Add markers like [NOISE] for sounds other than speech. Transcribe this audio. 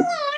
Hello. [LAUGHS]